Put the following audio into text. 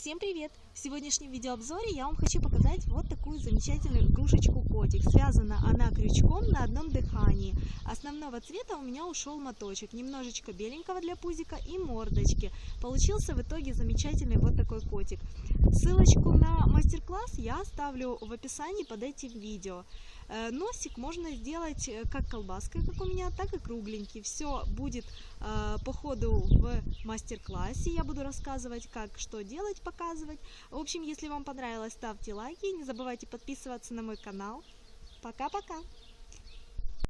Всем привет! В сегодняшнем видеообзоре я вам хочу показать вот такую замечательную игрушечку котик. Связана она крючком на одном дыхании. Основного цвета у меня ушел моточек, немножечко беленького для пузика и мордочки. Получился в итоге замечательный вот такой котик. Ссылочку на мастер-класс я оставлю в описании под этим видео. Э, носик можно сделать э, как колбаской, как у меня, так и кругленький. Все будет э, по ходу в мастер-классе. Я буду рассказывать, как что делать, показывать. В общем, если вам понравилось, ставьте лайки. Не забывайте подписываться на мой канал. Пока-пока!